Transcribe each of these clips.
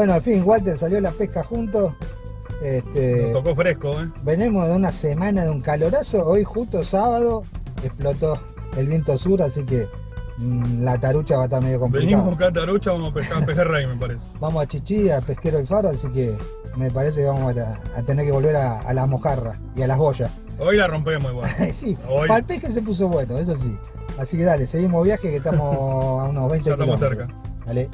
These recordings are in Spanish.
Bueno, al fin, Walter salió la pesca juntos. Este, Nos tocó fresco, ¿eh? venimos de una semana de un calorazo. Hoy, justo sábado, explotó el viento sur, así que mm, la tarucha va a estar medio complicada. Venimos a buscar tarucha, vamos a pescar pejerrey, me parece. Vamos a Chichi, a Pesquero el Faro, así que me parece que vamos a, a tener que volver a, a las mojarras y a las boyas. Hoy la rompemos igual. sí, Hoy. para el pesque se puso bueno, eso sí. Así que dale, seguimos viaje que estamos a unos 20 Ya estamos kilómetros. cerca. Dale.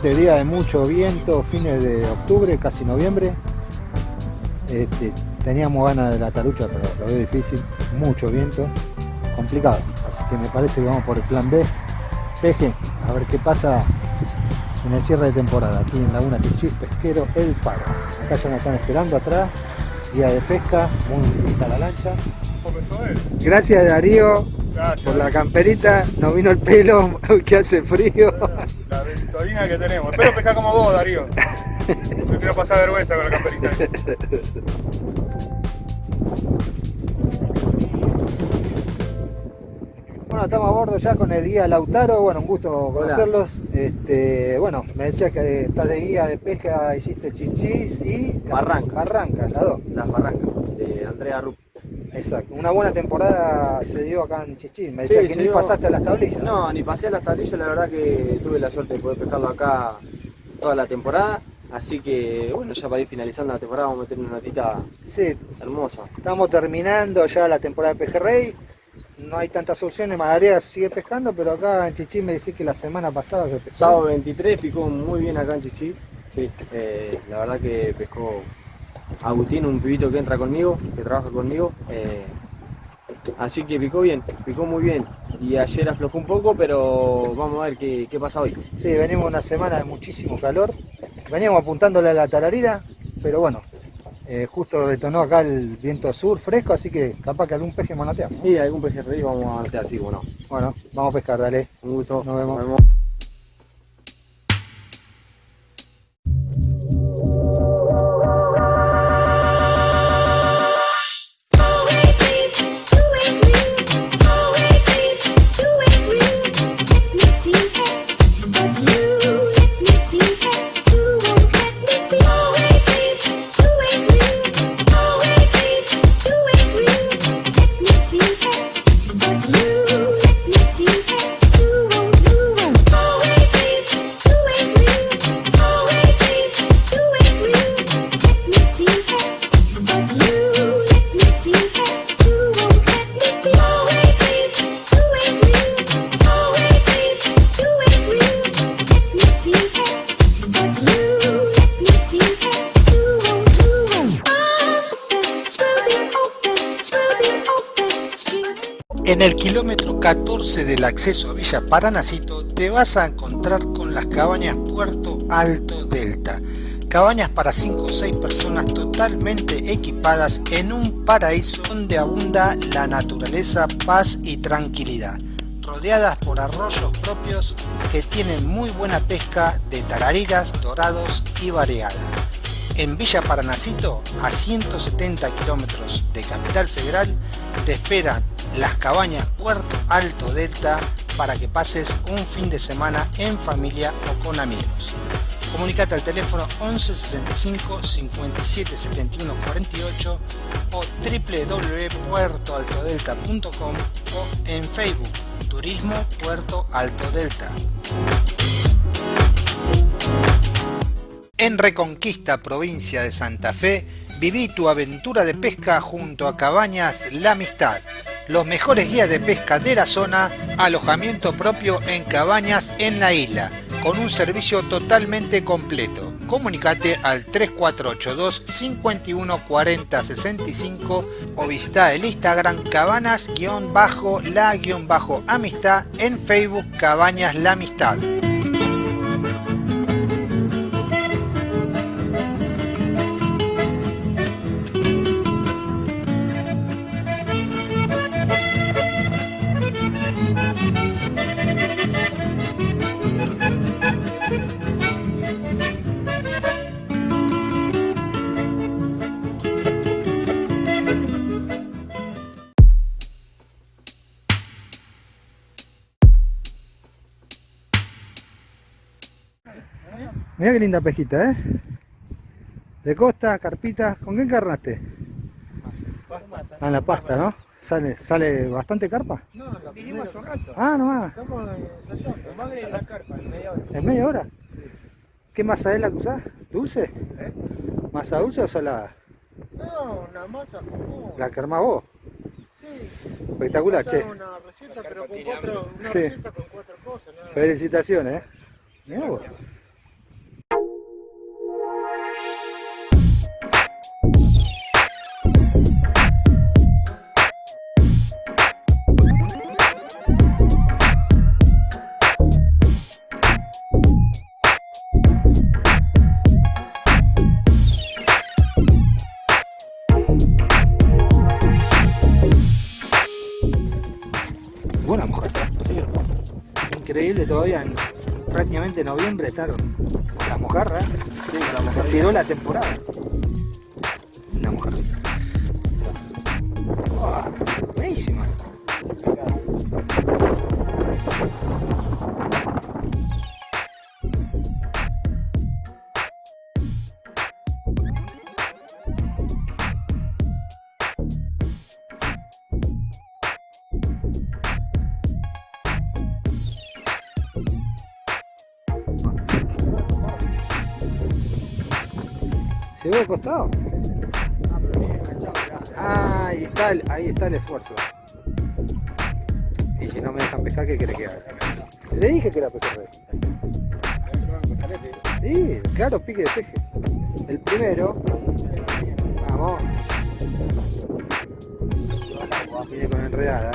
Gente, día de mucho viento, fines de octubre, casi noviembre. Este, teníamos ganas de la tarucha, pero lo veo difícil. Mucho viento, complicado. Así que me parece que vamos por el plan B. Peje, a ver qué pasa en el cierre de temporada, aquí en Laguna Pichí, Pesquero El Faro. Acá ya nos están esperando atrás, día de pesca, muy linda la lancha. Gracias Darío Gracias. por la camperita, nos vino el pelo, que hace frío. La ventolina que tenemos. Espero pescar como vos, Darío. No quiero pasar vergüenza con la camperita. Bueno, estamos a bordo ya con el guía Lautaro, bueno, un gusto conocerlos. Este, bueno, me decías que estás de guía de pesca, hiciste chichis y Barrancas. Barrancas, las dos. Las Barrancas, de Andrea Rupp. Exacto. Una buena temporada se dio acá en Chichis. Me decías Sí, que ni dio- pasaste a las tablillas. No, ni pasé a las tablillas, la verdad que tuve la suerte de poder pescarlo acá toda la temporada. Así que, bueno, ya para ir finalizando la temporada vamos a meter una notita Sí, hermosa. estamos terminando ya la temporada de pejerrey. No hay tantas opciones, Madarea sigue pescando, pero acá en Chichis me decís que la semana pasada se pescó. Sábado 23 picó muy bien acá en Chichi. Sí, eh, la verdad que pescó Agustín, un pibito que entra conmigo, que trabaja conmigo. eh, así que picó bien, picó muy bien. Y ayer aflojó un poco, pero vamos a ver qué, qué pasa hoy. Sí, venimos una semana de muchísimo calor. Veníamos apuntándole a la tararira, pero bueno, eh, justo detonó acá el viento sur fresco, así que capaz que algún peje manoteamos. Y algún pejerrey vamos a anotar, sí, bueno. Bueno, vamos a pescar, dale. Un gusto. Nos vemos. 14 del acceso a Villa Paranacito te vas a encontrar con las cabañas Puerto Alto Delta. Cabañas para 5 o 6 personas totalmente equipadas en un paraíso donde abunda la naturaleza, paz y tranquilidad. Rodeadas por arroyos propios que tienen muy buena pesca de tarariras, dorados y variada. En Villa Paranacito, a 170 kilómetros de Capital Federal, te esperan Las Cabañas Puerto Alto Delta para que pases un fin de semana en familia o con amigos. Comunicate al teléfono 11 65 57 71 48 o www.puertoaltodelta.com o en Facebook Turismo Puerto Alto Delta. En Reconquista, provincia de Santa Fe, viví tu aventura de pesca junto a Cabañas La Amistad. Los mejores guías de pesca de la zona, alojamiento propio en cabañas en la isla, con un servicio totalmente completo. Comunicate al 3482 51 40 65 o visita el Instagram cabanas-la-amistad en Facebook Cabañas La Amistad. Mira qué linda pesquita, ¿eh? De costa, carpita. ¿Con qué encarnaste? Ah, en la pasta, ¿no? ¿Sale, sale bastante carpa? No, lo vinimos hace un rato. Ah, nomás. Estamos ensayando. Madre en la carpa, en media hora. ¿En media hora? ¿Qué masa es la que usás? ¿Dulce? ¿Eh? ¿Masa dulce o salada? No, una masa común. La que armás vos. Sí. Espectacular, che. Una receta, pero con cuatro, una Sí. receta con cuatro cosas. nada. Felicitaciones, ¿eh? Mirá vos. Todavía en prácticamente noviembre estaron las mojarras. Se tiró la temporada. ¿Se ve al costado? Ah, ahí está, el, ahí está el esfuerzo. Y si no me dejan pescar, ¿qué quiere que haga? Le dije que era pejerrey. Sí, claro, pique de peje. El primero. Vamos. Viene con enredada.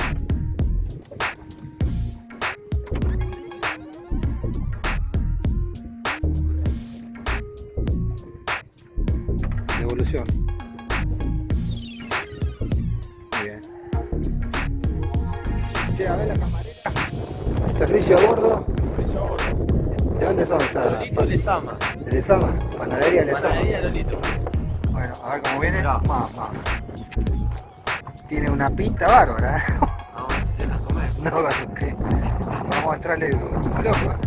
Lezama? Panadería Lezama. Panadería Lolito. Bueno, a ver cómo viene. Vamos, vamos. Tiene una pinta bárbara. ¿eh? Vamos a hacerla comer. No, que vamos a como loco.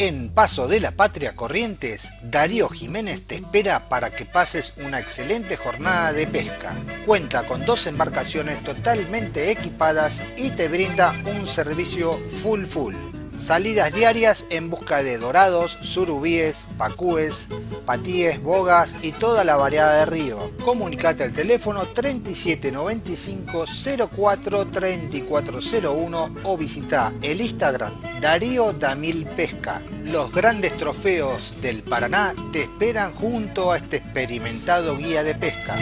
En Paso de la Patria Corrientes, Darío Jiménez te espera para que pases una excelente jornada de pesca. Cuenta con dos embarcaciones totalmente equipadas y te brinda un servicio full full. Salidas diarias en busca de dorados, surubíes, pacúes, patíes, bogas y toda la variedad de río. Comunicate al teléfono 3795 04 3401 o visita el Instagram Darío Damil Pesca. Los grandes trofeos del Paraná te esperan junto a este experimentado guía de pesca.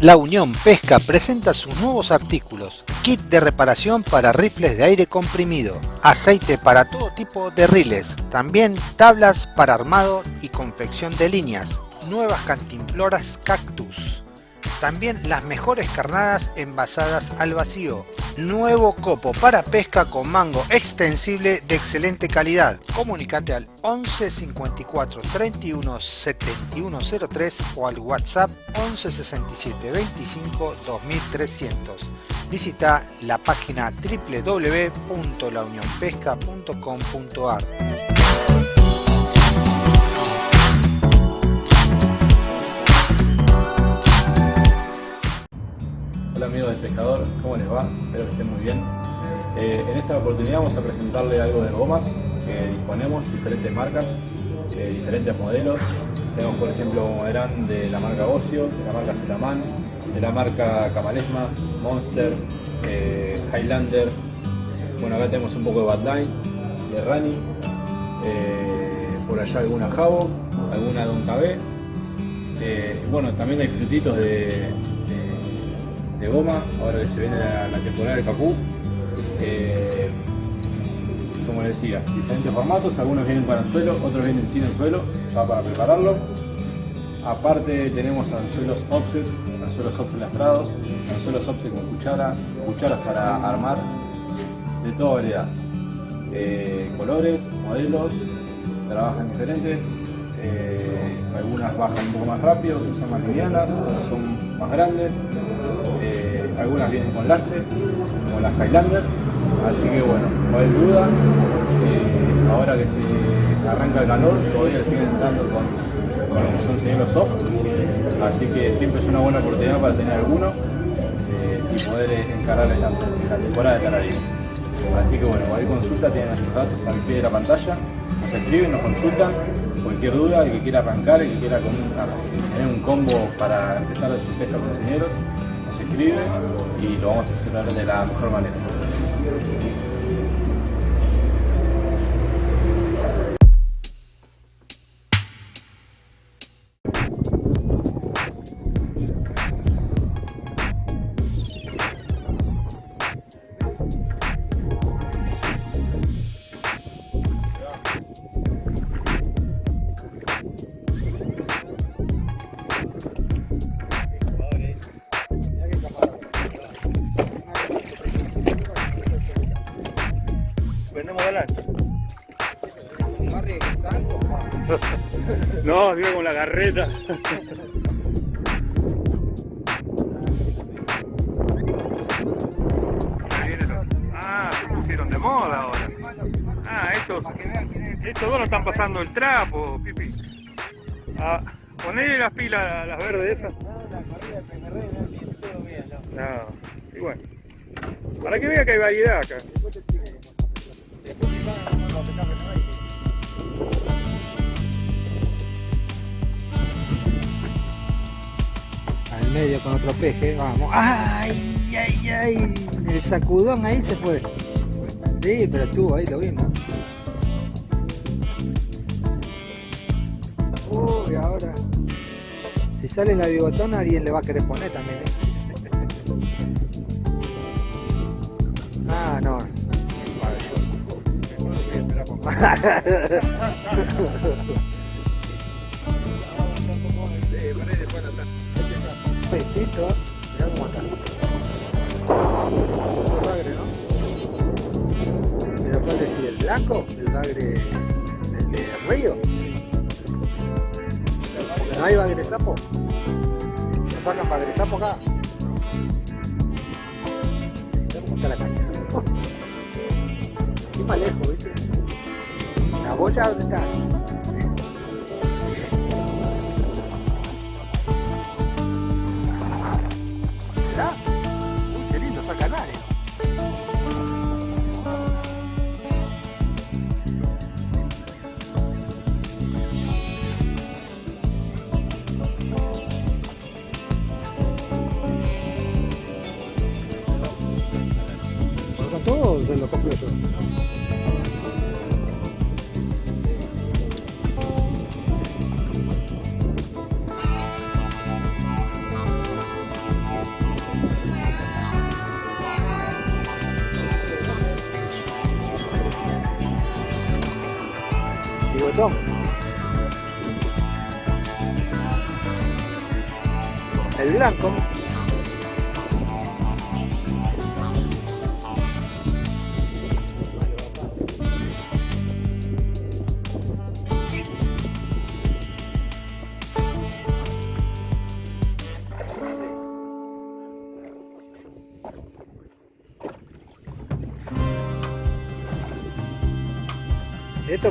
La Unión Pesca presenta sus nuevos artículos, kit de reparación para rifles de aire comprimido, aceite para todo tipo de riles, también tablas para armado y confección de líneas, nuevas cantimploras cactus, también las mejores carnadas envasadas al vacío. Nuevo copo para pesca con mango extensible de excelente calidad. Comunicate al 11 54 31 71 03 o al WhatsApp 11 67 25 2300. Visita la página www.launionpesca.com.ar. ¿cómo les va? Espero que estén muy bien. Eh, en esta oportunidad vamos a presentarle algo de gomas que disponemos, diferentes marcas, eh, diferentes modelos. Tenemos por ejemplo Moverán de la marca Ocio, de la marca Zetaman, de la marca Camalesma, Monster, eh, Highlander. Bueno, acá tenemos un poco de Badline, de Rani, por allá alguna Jabo, alguna Don KB. bueno, también hay frutitos de, de goma, ahora que se viene la, temporada del cacú. Eh, como les decía, diferentes formatos, algunos vienen para anzuelo, otros vienen sin anzuelo, ya para prepararlo. Aparte tenemos anzuelos offset, anzuelos offset lastrados, anzuelos offset con cuchara, cucharas para armar, de toda variedad. Eh, colores, modelos, trabajan diferentes, eh, algunas bajan un poco más rápido, son más livianas, otras son más grandes, eh, algunas vienen con lastre, como las Highlander, así que bueno, no hay duda, eh, ahora que se arranca el calor, todavía siguen entrando con, con lo que son señuelos soft, así que siempre es una buena oportunidad para tener alguno eh, y poder encarar esta, la temporada de canarios. Así que bueno, cualquier consulta tienen nuestros datos al pie de la pantalla, nos escriben, nos consultan, cualquier duda, el que quiera arrancar, el que quiera tener un combo para empezar a sus pesca con señeros, lo vamos a hacer de la mejor manera. No, digo con la garreta. Ah, se pusieron de moda ahora. Ah, estos, estos dos no están pasando el trapo, Pipi. Ah, ponele las pilas, las verdes esas. No, y bueno. Para que vea que hay variedad acá. Medio con otro peje, vamos. ¡Ay, ay, ay! El sacudón ahí se fue. Sí, pero estuvo ahí, lo vimos. Uy, ahora. Si sale la bigotona, alguien le va a querer poner también, ¿eh? Ah, no. Petito, mirá cómo está. Otro bagre, ¿no? ¿Pero cuál decir? ¿El blanco? ¿El bagre? ¿El de Río? ¿No hay bagre sapo? ¿No sacan bagre sapo acá? Cómo está la caña. Encima lejos, ¿viste? ¿Vos ya dónde estás? O se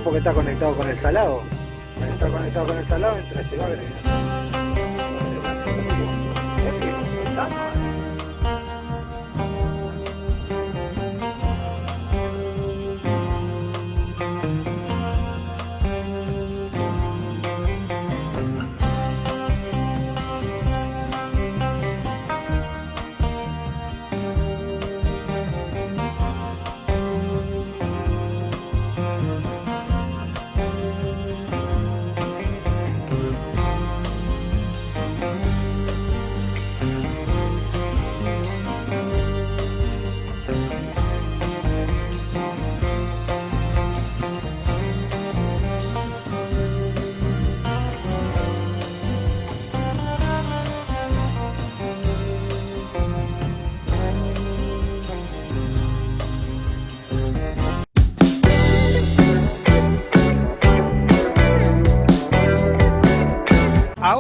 Porque está conectado con el salado. Al estar conectado con el salado, entra este bagre.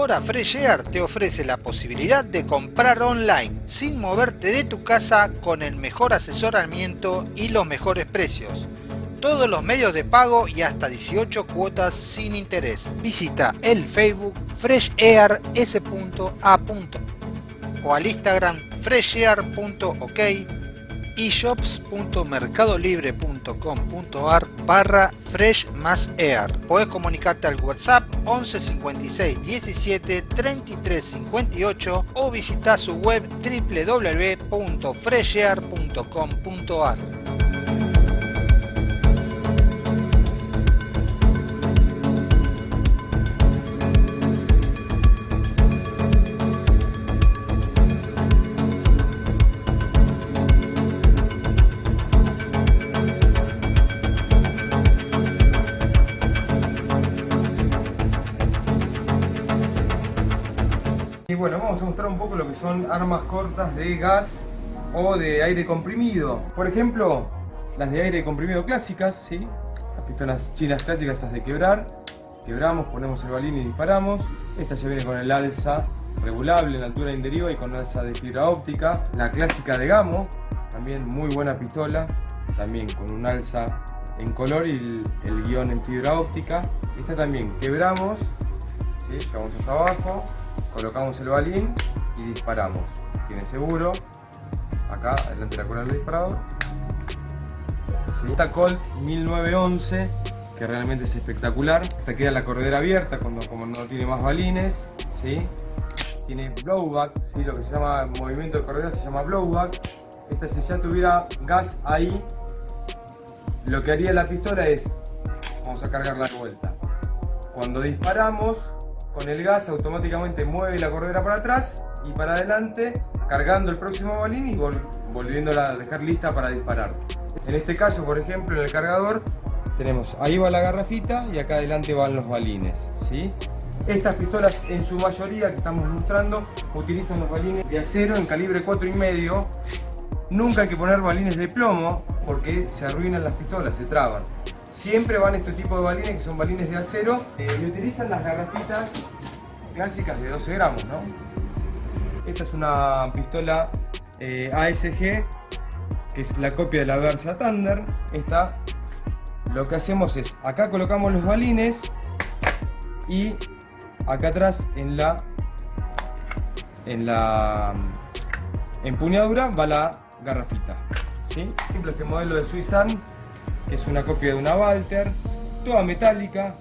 Ahora Fresh Air te ofrece la posibilidad de comprar online sin moverte de tu casa con el mejor asesoramiento y los mejores precios. Todos los medios de pago y hasta 18 cuotas sin interés. Visita el Facebook freshair.s.a. o al Instagram freshair.ok shops.mercadolibre.com.ar barra fresh más air. Podés comunicarte al WhatsApp 11 56 17 33 58 o visitar su web www.freshair.com.ar. bueno, vamos a mostrar un poco lo que son armas cortas de gas o de aire comprimido. Por ejemplo, las de aire comprimido clásicas, ¿sí? Las pistolas chinas clásicas, estas de quebrar. Quebramos, ponemos el balín y disparamos. Esta ya viene con el alza regulable en altura de deriva y con alza de fibra óptica. La clásica de Gamo, también muy buena pistola, también con un alza en color y el, el guion en fibra óptica. Esta también quebramos, ¿sí? hasta abajo, colocamos el balín y disparamos. Tiene seguro, acá delante de la cola del disparador. Esta Colt 1911 que realmente es espectacular. Esta queda la corredera abierta cuando como no tiene más balines. ¿sí? Tiene blowback, ¿sí? lo que se llama movimiento de corredera se llama blowback. Esta si ya tuviera gas ahí, lo que haría la pistola es, vamos a cargarla de vuelta. Cuando disparamos, con el gas automáticamente mueve la corredera para atrás y para adelante, cargando el próximo balín y vol volviéndola a dejar lista para disparar. En este caso, por ejemplo, en el cargador, tenemos ahí va la garrafita y acá adelante van los balines. ¿sí? Estas pistolas en su mayoría que estamos mostrando utilizan los balines de acero en calibre 4,5. Nunca hay que poner balines de plomo porque se arruinan las pistolas, se traban. Siempre van este tipo de balines que son balines de acero eh, y utilizan las garrafitas clásicas de 12 gramos. ¿no? Esta es una pistola eh, ASG que es la copia de la Versa Thunder. Esta lo que hacemos es, acá colocamos los balines y acá atrás en la en la empuñadura va la garrafita. ¿sí? Por ejemplo, este modelo de Suizan, que es una copia de una Walter, toda metálica.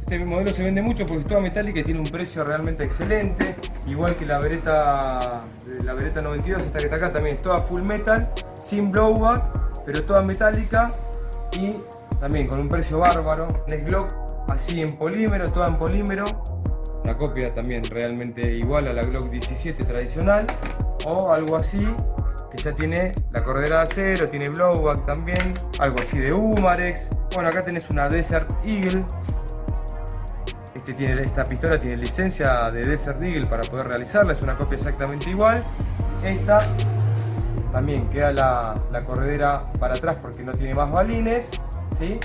Este modelo se vende mucho porque es toda metálica y tiene un precio realmente excelente. Igual que la Beretta, la Beretta 92, esta que está acá, también es toda full metal, sin blowback, pero toda metálica y también con un precio bárbaro. Es Glock así en polímero, toda en polímero. Una copia también realmente igual a la Glock 17 tradicional o algo así que ya tiene la corredera de acero, tiene blowback también, algo así de Umarex. Bueno, acá tenés una Desert Eagle. Este tiene, esta pistola tiene licencia de Desert Eagle para poder realizarla, es una copia exactamente igual. Esta también queda la, la corredera para atrás porque no tiene más balines. ¿sí?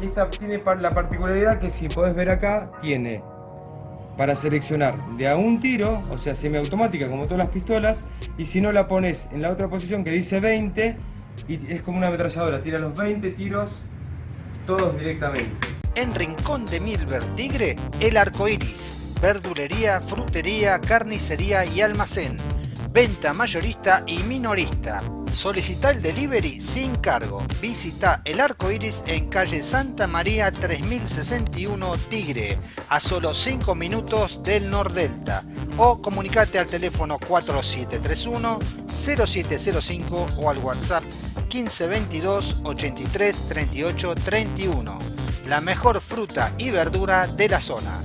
Y esta tiene la particularidad que si podés ver acá, tiene para seleccionar de a un tiro, o sea semiautomática como todas las pistolas, y si no la pones en la otra posición que dice 20, y es como una ametralladora, tira los 20 tiros todos directamente. En Rincón de Milver Tigre, el arco iris, verdulería, frutería, carnicería y almacén, venta mayorista y minorista. Solicita el delivery sin cargo. Visita el arco iris en calle Santa María 3061 Tigre, a solo 5 minutos del Nordelta. O comunicate al teléfono 4731 0705 o al WhatsApp 1522 83 38 31. La mejor fruta y verdura de la zona.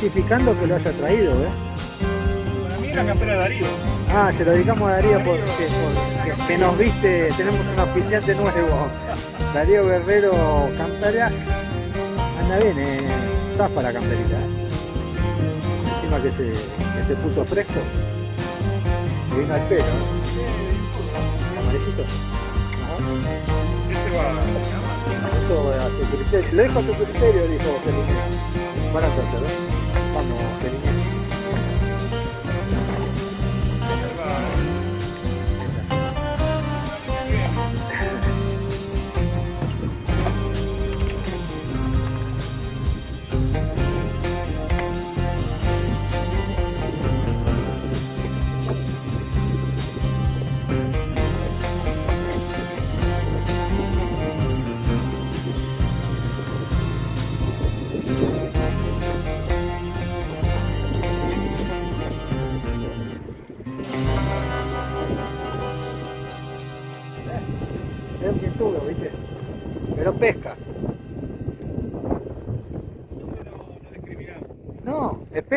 Justificando que lo haya traído, ¿eh? Para mí la campera de Darío. Ah, se lo dedicamos a Darío porque, porque- que nos viste, tenemos un auspiciante nuevo. Darío Guerrero Camperas. Anda bien, eh, zafa la camperita. ¿eh? Encima que se, que se puso fresco. Y vino al pelo. ¿eh? Amarillo. Este va. Eso a tu criterio. Lo dejo a tu criterio, dijo Felipe. Barato hacer, ¿eh? Vamos, Felipe.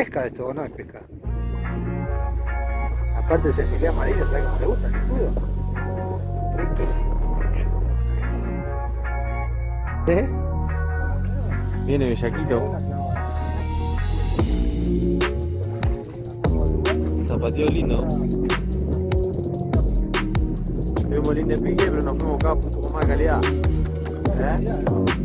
Pesca esto, o no es pesca. Aparte ese filé amarillo, ¿sabes cómo le gusta el escudo? Riquísimo. ¿Eh? Viene Bellaquito. Zapateo lindo. Tuvimos lindo pique, pero nos fuimos acá un poco más de calidad. ¿Eh?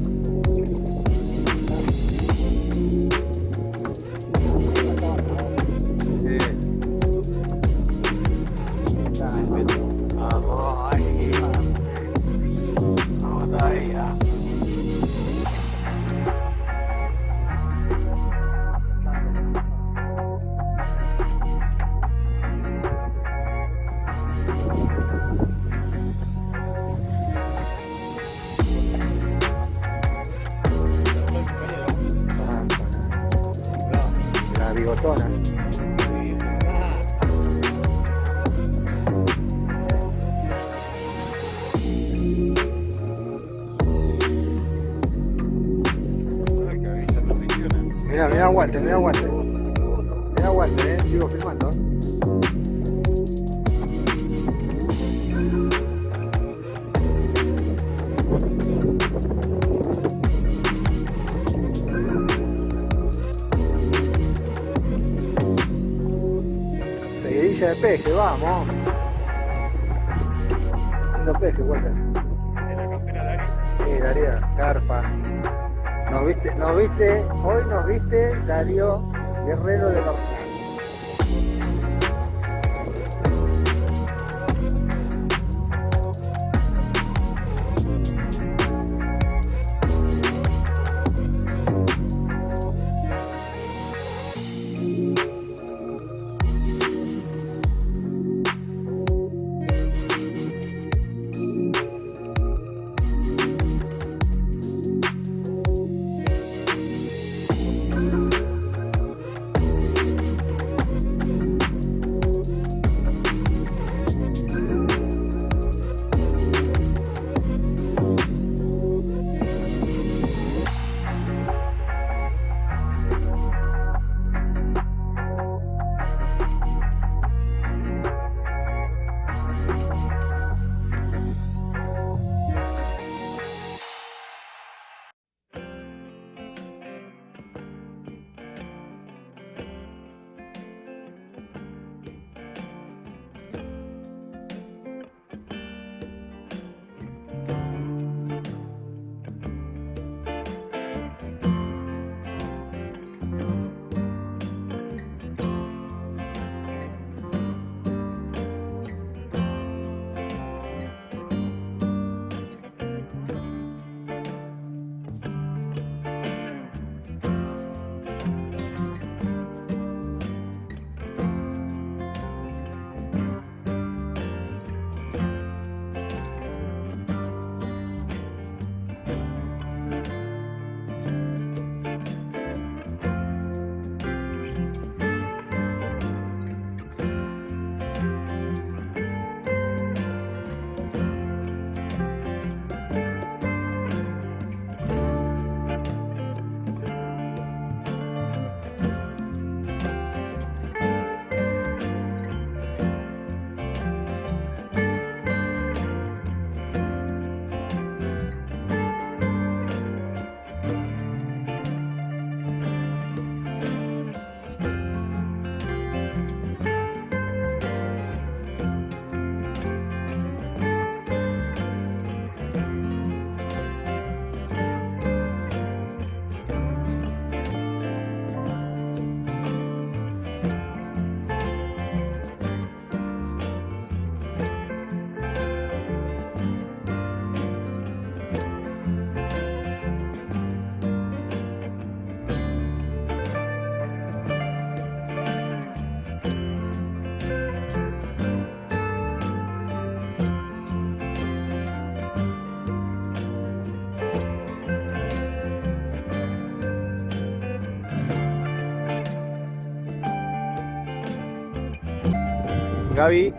Gaby,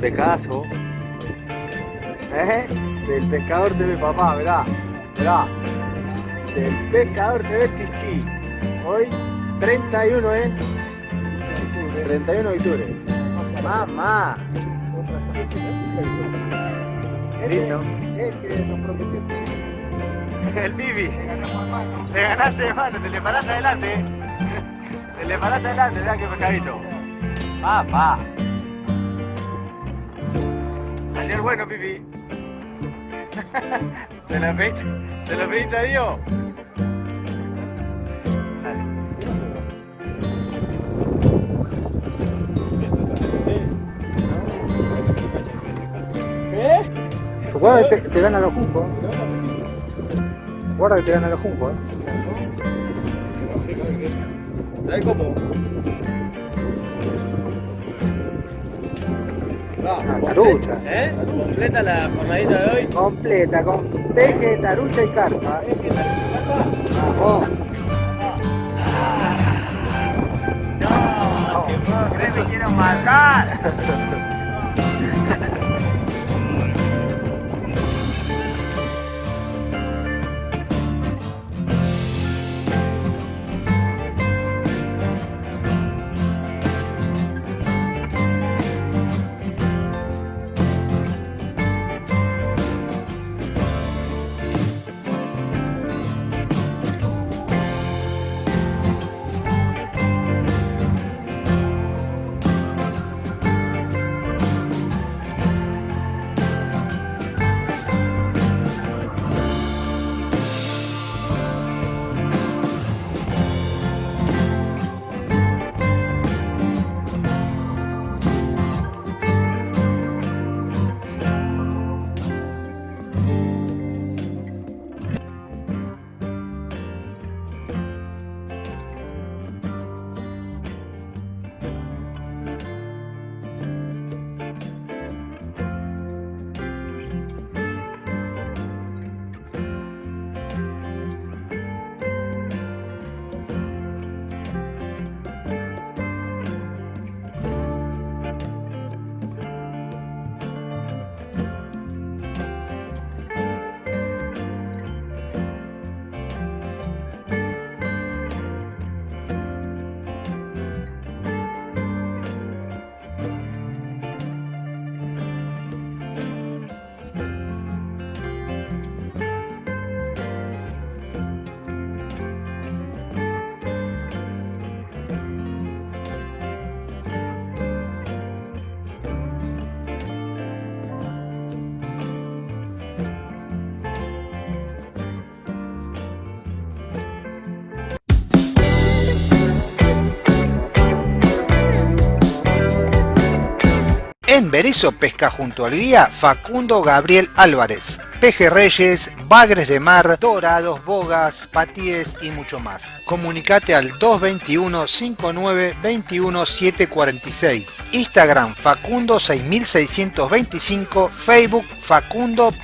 pescadazo. ¿Eh? Del pescador TV papá, verá, verá. Del pescador TV Chichi. Hoy 31, ¿eh? 31 de octubre. Mamá. Lindo. El que nos prometió el. El Pibi. Le ganaste de mano, te le paraste adelante. eh. Te le paraste adelante, mirá qué pescadito. Papá. Salió el bueno, Pipi. ¿Se lo pediste, ¿se lo pediste a Dios? Dale. Guarda que te, te gana los juncos. Guarda que te gana los juncos. ¿eh? ¿Sabes cómo? Una tarucha. ¿Eh? ¿Completa la jornadita de hoy? Completa, con peje, tarucha y carpa. Vamos. ¡No! ¡Que puedo creer que quiero matar! En Berizo pesca junto al guía Facundo Gabriel Álvarez. Pejerreyes, bagres de mar, dorados, bogas, patíes y mucho más. Comunicate al 221 59 21 746. Instagram Facundo 6625, Facebook facundo.g.álvarez.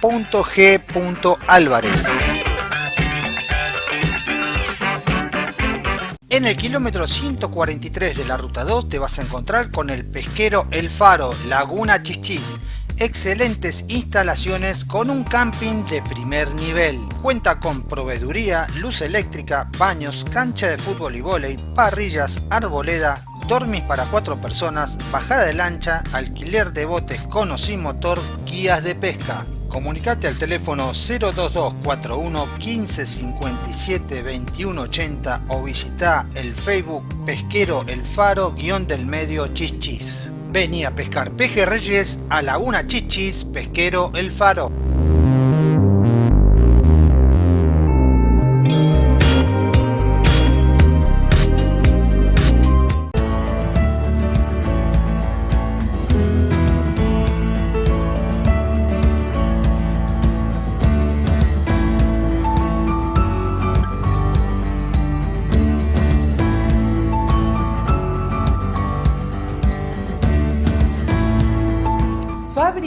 En el kilómetro 143 de la ruta 2 te vas a encontrar con el pesquero El Faro, Laguna Chichis. Excelentes instalaciones con un camping de primer nivel. Cuenta con proveeduría, luz eléctrica, baños, cancha de fútbol y vóley, parrillas, arboleda, dormis para cuatro personas, bajada de lancha, alquiler de botes con o sin motor, guías de pesca. Comunicate al teléfono 02241 15 57 21 80 o visita el Facebook Pesquero El Faro guion del medio Chichis. Vení a pescar pejerreyes a Laguna Chichis Pesquero El Faro.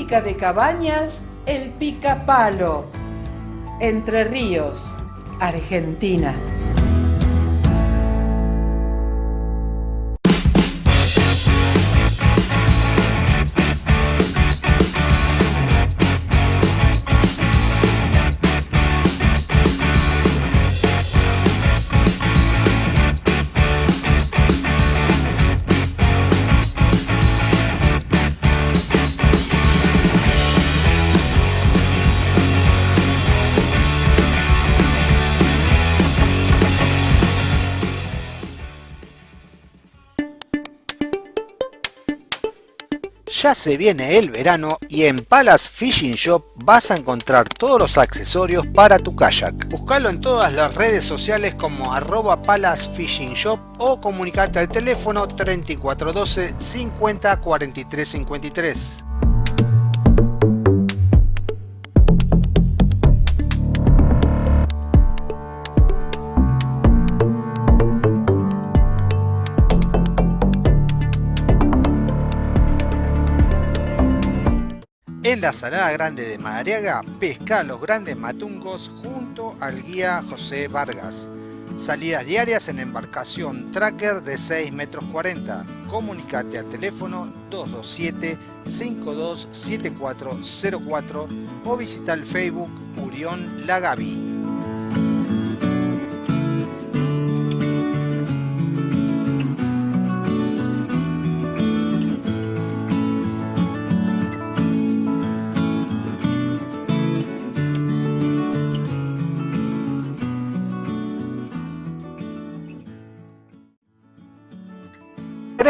De cabañas El Picapalo, Entre Ríos, Argentina. Ya se viene el verano y en Palace Fishing Shop vas a encontrar todos los accesorios para tu kayak. Buscalo en todas las redes sociales como arroba Palace Fishing Shop o comunicarte al teléfono 3412 50 43 53. En la Salada Grande de Madariaga, pesca los grandes matungos junto al guía José Vargas. Salidas diarias en embarcación tracker de 6 metros 40. Comunicate al teléfono 227 527404 o visita el Facebook Urión Lagavi.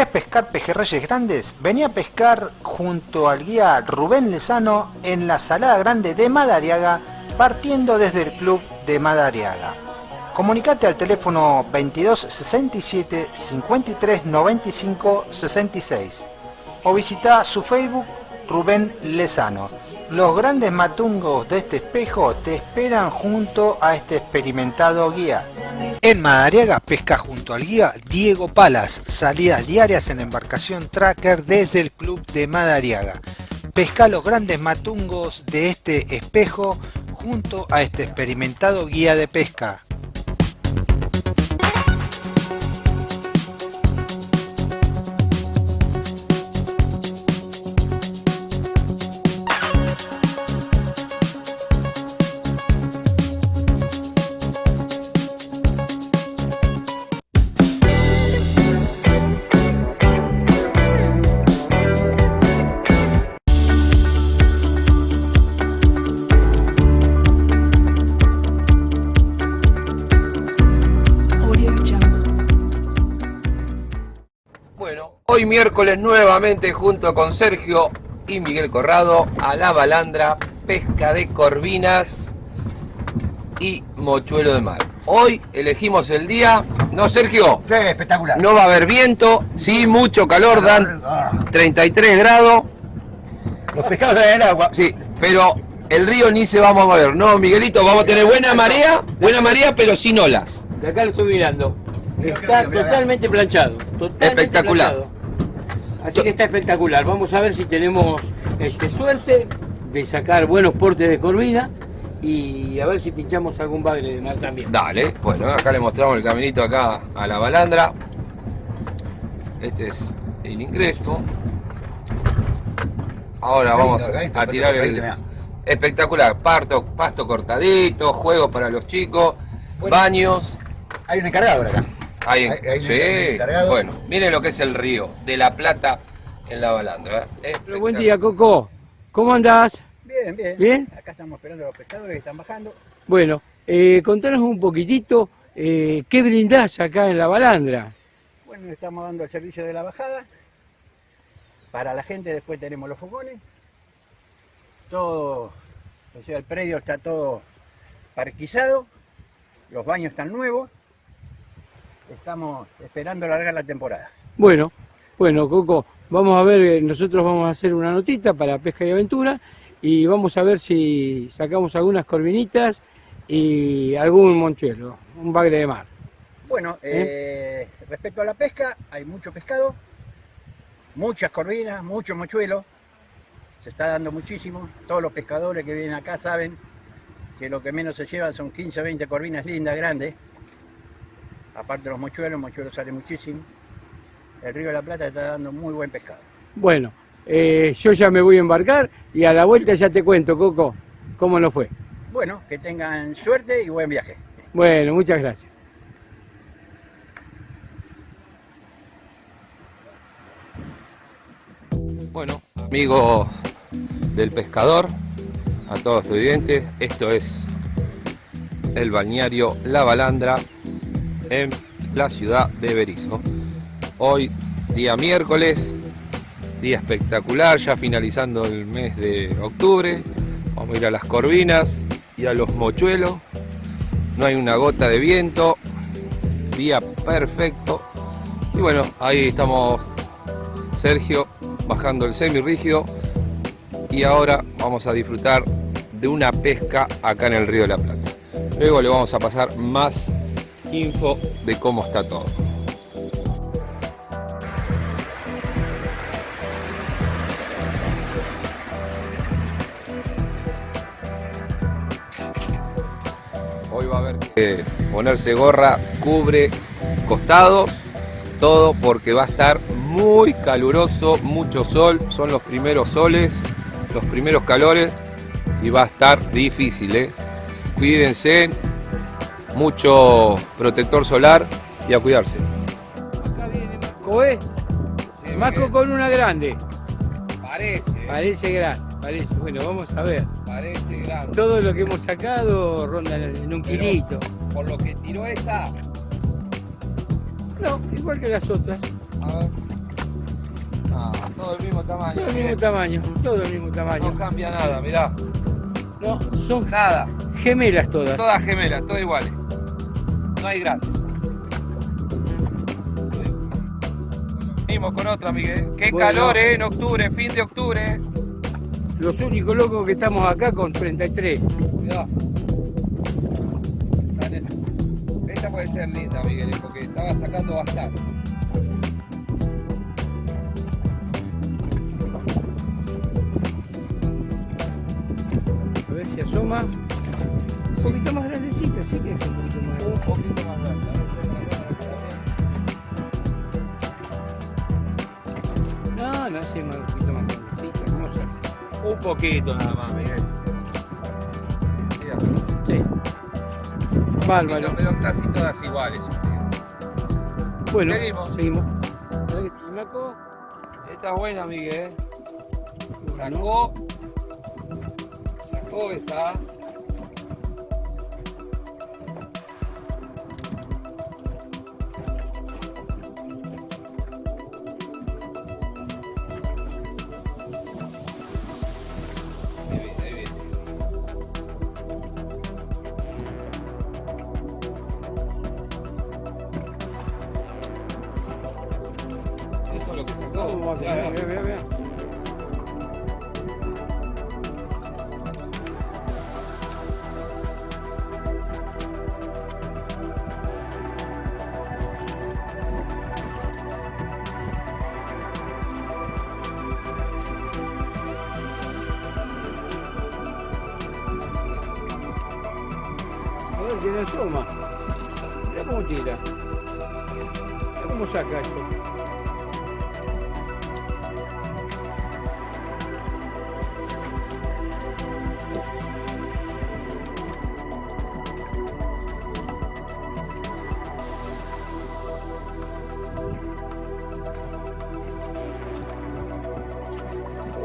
¿Querés pescar pejerreyes grandes? Vení a pescar junto al guía Rubén Lezano en la Salada Grande de Madariaga, partiendo desde el club de Madariaga. Comunicate al teléfono 22 67 53 95 66 o visita su Facebook Rubén Lezano. Los grandes matungos de este espejo te esperan junto a este experimentado guía. En Madariaga pesca junto al guía Diego Palas, salidas diarias en embarcación tracker desde el club de Madariaga. Pesca los grandes matungos de este espejo junto a este experimentado guía de pesca. Miércoles nuevamente junto con Sergio y Miguel Corrado a la balandra, pesca de corvinas y mochuelo de mar. Hoy elegimos el día, ¿no Sergio? Sí, espectacular. No va a haber viento, sí, mucho calor, dan 33 grados. Los pescados en el agua. Sí, pero el río ni se va a mover, ¿no, Miguelito? Vamos a tener buena marea, buena marea, pero sin olas. De acá lo estoy mirando. Está totalmente planchado. Totalmente Espectacular. planchado. Así que está espectacular. Vamos a ver si tenemos este, suerte de sacar buenos portes de corvina y a ver si pinchamos algún bagre de mar también. Dale, bueno, acá le mostramos el caminito acá a la balandra. Este es el ingreso. Ahora vamos a tirar el... Espectacular, parto, pasto cortadito, juegos para los chicos, baños. Hay un encargado acá. Hay, Hay- hay un sí, encargado. bueno, miren lo que es el río de la Plata en la balandra. ¿eh? Pero buen día, Coco. ¿Cómo andás? Bien, bien. ¿Bien? Acá estamos esperando a los pescadores que están bajando. Bueno, eh, contanos un poquitito eh, qué brindás acá en la balandra. Bueno, estamos dando el servicio de la bajada. Para la gente después tenemos los fogones. Todo, o sea, el predio está todo parquizado. Los baños están nuevos. Estamos esperando largar la temporada. Bueno, bueno, Coco, vamos a ver, eh, nosotros vamos a hacer una notita para pesca y aventura y vamos a ver si sacamos algunas corvinitas y algún monchuelo, un bagre de mar. Bueno, eh, respecto a la pesca, hay mucho pescado, muchas corvinas, mucho mochuelo. Se está dando muchísimo. Todos los pescadores que vienen acá saben que lo que menos se llevan son 15 o 20 corvinas lindas, grandes. Aparte de los mochuelos, el mochuelo sale muchísimo. El río de la Plata está dando muy buen pescado. Bueno, eh, yo ya me voy a embarcar y a la vuelta ya te cuento, Coco, cómo nos fue. Bueno, que tengan suerte y buen viaje. Bueno, muchas gracias. Bueno, amigos del pescador, a todos los estudiantes, esto es el balneario La Balandra en la ciudad de Berizo. Hoy, día miércoles, Día espectacular, ya finalizando el mes de octubre. Vamos a ir a las corvinas y a los mochuelos. No hay una gota de viento. Día perfecto. Y bueno, ahí estamos Sergio bajando el semirrígido. Y ahora vamos a disfrutar de una pesca acá en el río de la Plata. Luego le vamos a pasar más info de cómo está todo. Hoy va a haber que ponerse gorra, cubre costados, todo porque va a estar muy caluroso, mucho sol, son los primeros soles, los primeros calores y va a estar difícil, ¿eh? Cuídense, mucho protector solar y a cuidarse. Acá viene Marco, ¿eh? Marco con una grande. Parece. Parece grande, parece. Bueno, vamos a ver. Parece grande. Todo lo que hemos sacado ronda en un Pero, kilito. Por lo que tiró esta. No, igual que las otras. A ver. Ah, todo el mismo tamaño. Todo el mismo tamaño, todo el mismo tamaño. No cambia nada, mirá. No, son Nada. gemelas todas. Todas gemelas, todas iguales. No hay grandes. Venimos con otra, Miguel. Qué Bueno. calor, ¿eh? En octubre, fin de octubre. Los únicos locos que estamos acá con 33. Cuidado. Esta puede ser linda, Miguel, porque estaba sacando bastante. A ver si asoma. Un poquito más grandecita, que un poquito más Un grande. poquito más grande. No, no, más- un poquito más grandecita. ¿Cómo se hace? Un poquito nada más, Miguel. Sí. Bárbaro. pero casi todas iguales. Bueno, Seguimos. seguimos. Esta es buena, Miguel. Sacó. Sacó esta. A ver, tiene asoma. Mira cómo tira. Mira cómo saca eso.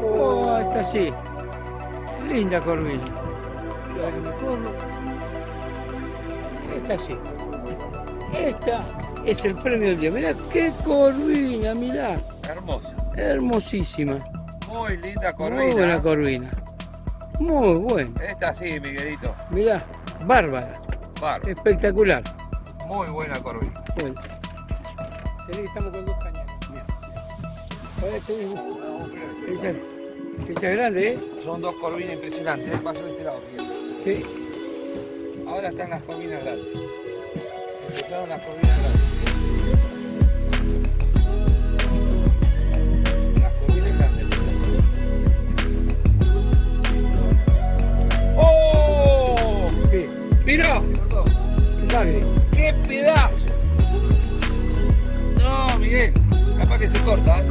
Oh, esta sí. Linda corvina. Es el premio del día. Mirá qué corvina, mirá. Hermosa. Hermosísima. Muy linda corvina. Muy buena corvina. Muy buena. Esta sí, Miguelito. Mirá, bárbara. Bárbaro. Espectacular. Muy buena corvina. Bueno. Estamos con dos cañas. Esa, esa es grande, ¿eh? Son dos corvinas impresionantes. ¿eh? Paso de este lado, Miguel. Sí. Ahora están las corvinas grandes. Empezaron las grandes. ¡Oh! ¿Qué? Bagre. ¡Qué pedazo! No, Miguel. Capaz que se corta. ¿eh?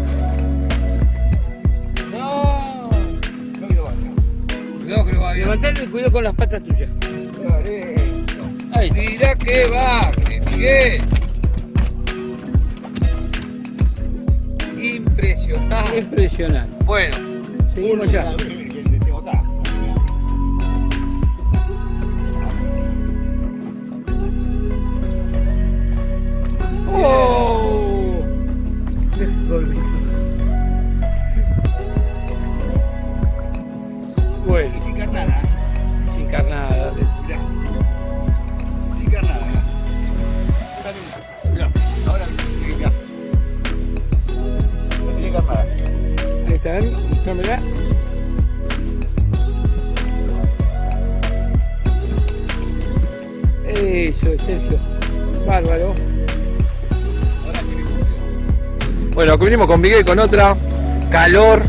No. Cuidado que lo va. Cuidado que lo va bien. Levantale y cuidado con las patas tuyas. Ahí. Mira que va, Impresionante. Impresionante. Bueno, Seguimos ya. ¡Oh! Ver, mostrámela. Eso, Sergio. Bárbaro. Bueno, venimos con Miguel con otra. Calor.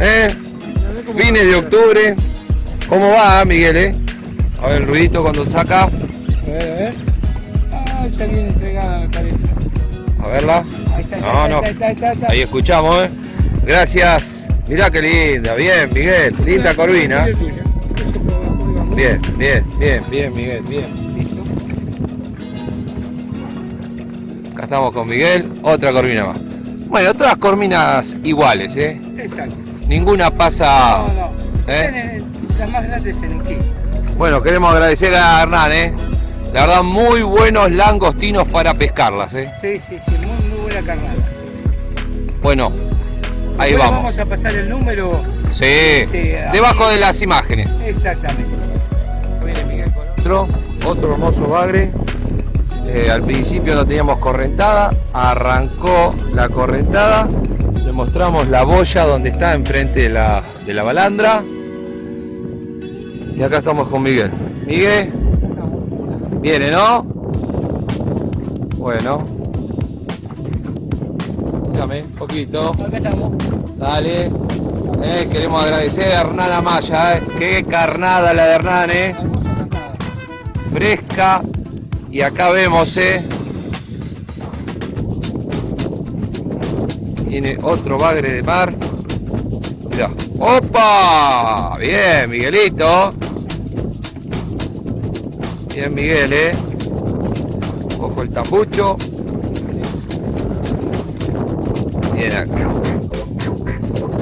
¿eh? Fines de octubre. ¿Cómo va, Miguel? Eh? A ver el ruidito cuando saca. A ver, a ver. Ah, ya viene entregada, me parece. A verla. Ahí está, No, no. está, ahí está. Ahí escuchamos, ¿eh? Gracias. Mirá qué linda. Bien, Miguel. Linda corvina. Bien, bien, bien, bien, Miguel. Bien. Listo. Acá estamos con Miguel. Otra corvina más. Bueno, todas corvinas iguales, ¿eh? Exacto. Ninguna No, pasa. no. ¿Eh? Tiene Las más grandes en kilo. Bueno, queremos agradecer a Hernán, ¿eh? La verdad, muy buenos langostinos para pescarlas, ¿eh? Sí, sí, sí, muy, muy buena carnada. Bueno, ahí vamos. Vamos a pasar el número. Sí, ahí. debajo de las imágenes. Exactamente. Viene Miguel con otro, otro hermoso bagre. Eh, al principio no teníamos correntada, arrancó la correntada, le mostramos la boya donde está enfrente de la, de la balandra. Y acá estamos con Miguel. Miguel, viene, ¿no? Bueno. Dígame, un poquito. Dale. Eh, queremos agradecer a Hernán Amaya, eh. Qué carnada la de Hernán, eh. Fresca. Y acá vemos, eh. Tiene otro bagre de mar. Mirá. ¡Opa! Bien, Miguelito. Bien, Miguel, eh. Ojo el tambucho. Acá.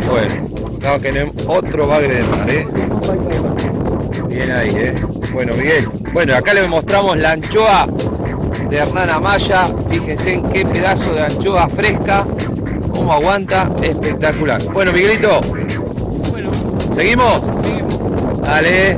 Bueno, acá tenemos otro bagre de mar, ¿eh? Bien ahí, ¿eh? Bueno, Miguel. Bueno, acá le mostramos la anchoa de Hernán Amaya. Fíjense en qué pedazo de anchoa fresca. Cómo aguanta. Espectacular. Bueno, Miguelito, Bueno, ¿seguimos? seguimos. Dale.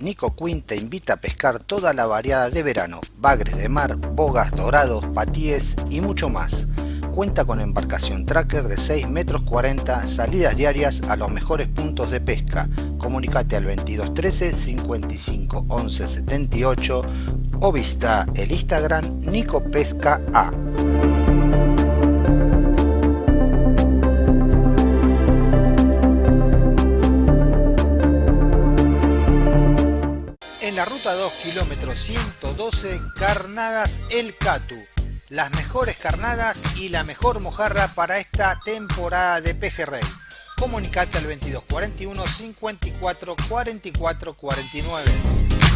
Nico Quinn te invita a pescar toda la variada de verano, bagres de mar, bogas, dorados, patíes y mucho más. Cuenta con embarcación tracker de 6 metros 40, salidas diarias a los mejores puntos de pesca. Comunicate al 2213 55 11 78 o visita el Instagram Nico Pesca A. ruta 2, kilómetro 112, Carnadas El Catu. Las mejores carnadas y la mejor mojarra para esta temporada de pejerrey. Comunicate al 2241 54 44 49.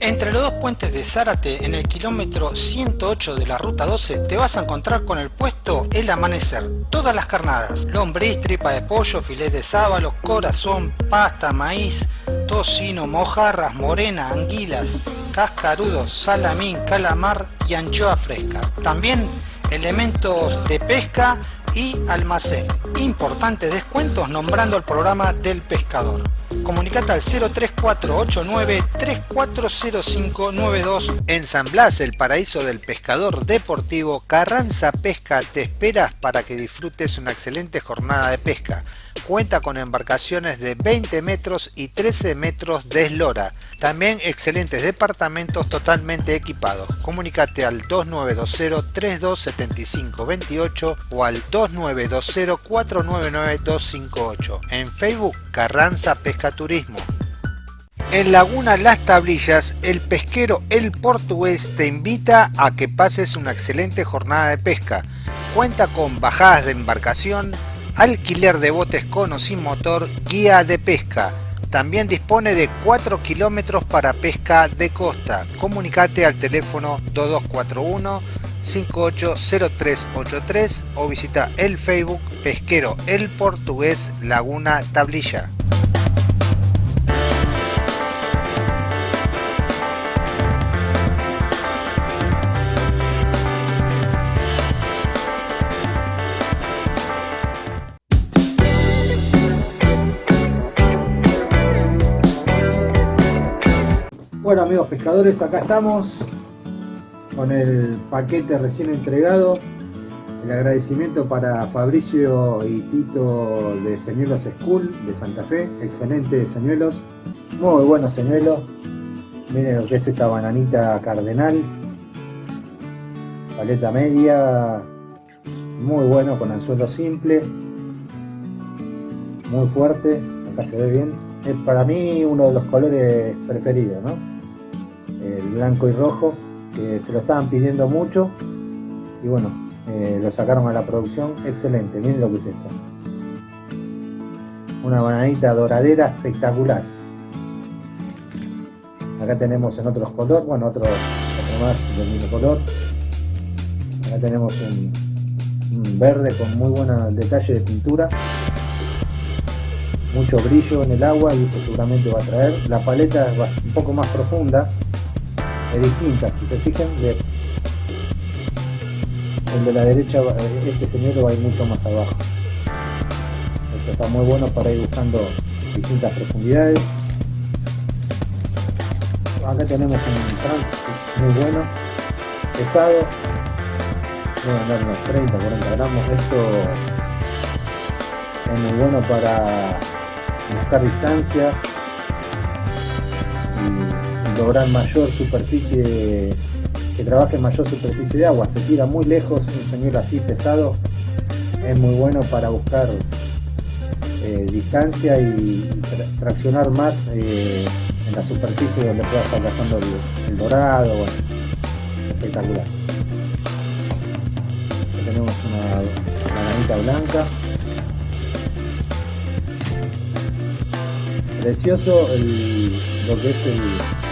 Entre los dos puentes de Zárate, en el kilómetro 108 de la ruta 12, te vas a encontrar con el puesto El Amanecer. Todas las carnadas, lombriz, tripa de pollo, filet de sábalo, corazón, pasta, maíz, tocino, mojarras, morena, anguilas, cascarudos, salamín, calamar y anchoa fresca. También elementos de pesca y almacén. Importantes descuentos nombrando el programa del pescador. Comunicate al 03489 340592 en San Blas, el paraíso del pescador deportivo. Carranza Pesca te esperas para que disfrutes una excelente jornada de pesca. Cuenta con embarcaciones de 20 metros y 13 metros de eslora. También excelentes departamentos totalmente equipados. Comunicate al 2920 3275 28 o al 2920 499 258. En Facebook Carranza Pesca En Laguna Las Tablillas, el pesquero El Portugués te invita a que pases una excelente jornada de pesca. Cuenta con bajadas de embarcación, alquiler de botes con o sin motor, guía de pesca. También dispone de 4 kilómetros para pesca de costa. Comunicate al teléfono 2241 580383 o visita el Facebook Pesquero El Portugués Laguna Tablilla. Bueno amigos pescadores, acá estamos con el paquete recién entregado. El agradecimiento para Fabricio y Tito de Señuelos School de Santa Fe. Excelentes señuelos. Muy buenos señuelos. Miren lo que es esta bananita cardenal. Paleta media. Muy bueno con anzuelo simple. Muy fuerte. Acá se ve bien. Es para mí uno de los colores preferidos, ¿no? El blanco y rojo que se lo estaban pidiendo mucho y bueno, eh, lo sacaron a la producción, excelente, miren lo que es esto. Una bananita doradera espectacular. Acá tenemos en otros colores, bueno, otro, otro más del mismo color. Acá tenemos un, un verde con muy buen detalle de pintura. Mucho brillo en el agua y eso seguramente va a traer. La paleta es un poco más profunda, es distinta, si se fijan, de, el de la derecha, este señor va a ir mucho más abajo. Esto está muy bueno para ir buscando distintas profundidades. Acá tenemos un trunk muy bueno, pesado, debe andar unos 30, 40 gramos. Esto es muy bueno para buscar distancia lograr mayor superficie que trabaje mayor superficie de agua. Se tira muy lejos un señuelo así pesado. Es muy bueno para buscar eh, distancia y tra traccionar más eh, en la superficie donde pueda estar cazando el, dorado espectacular. Tenemos una bananita blanca. Precioso el, lo que es el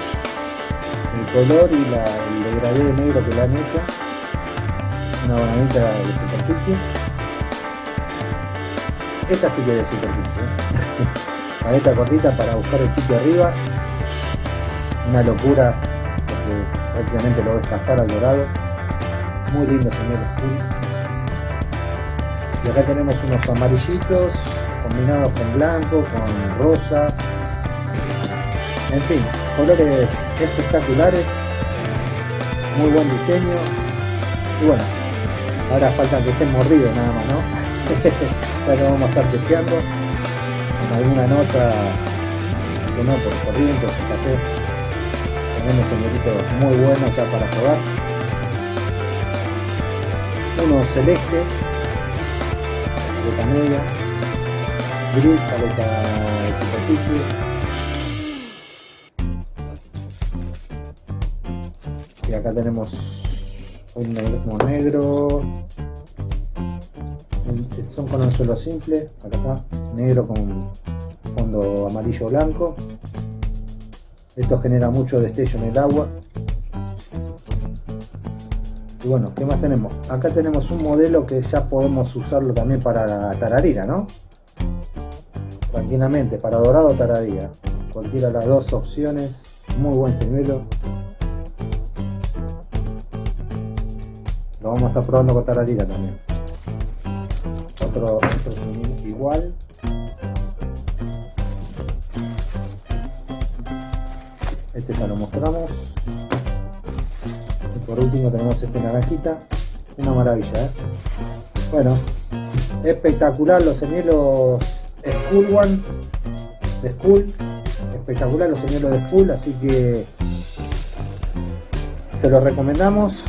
color y la, el degradé negro que le han hecho. Una bananita de superficie. Esta sí que es de superficie ¿eh? baneta cortita para buscar el pique arriba. Una locura porque prácticamente lo ves cazar al dorado. Muy lindo señor y acá tenemos unos amarillitos combinados con blanco, con rosa, en fin, colores espectaculares, muy buen diseño. Y bueno, ahora falta que estén mordidos nada más, ¿no? ya lo vamos a estar testeando con alguna nota que no por corriente café. Tenemos señoritos muy buenos ya para jugar uno celeste. De media gris, paleta de superficie y acá tenemos un negro, negro son con anzuelo simple acá. Está negro con fondo amarillo blanco. Esto genera mucho destello en el agua. Y bueno, ¿qué más tenemos? acá tenemos un modelo que ya podemos usarlo también para tararira, ¿no? tranquilamente, para dorado o tararira. Cualquiera de las dos opciones. Muy buen señuelo vamos a estar probando con tararira también. Otro, otro igual. Este ya lo mostramos. Y por último tenemos este naranjita. Una maravilla ¿eh? bueno espectacular los señuelos School One School. Espectacular los señuelos de School así que se los recomendamos.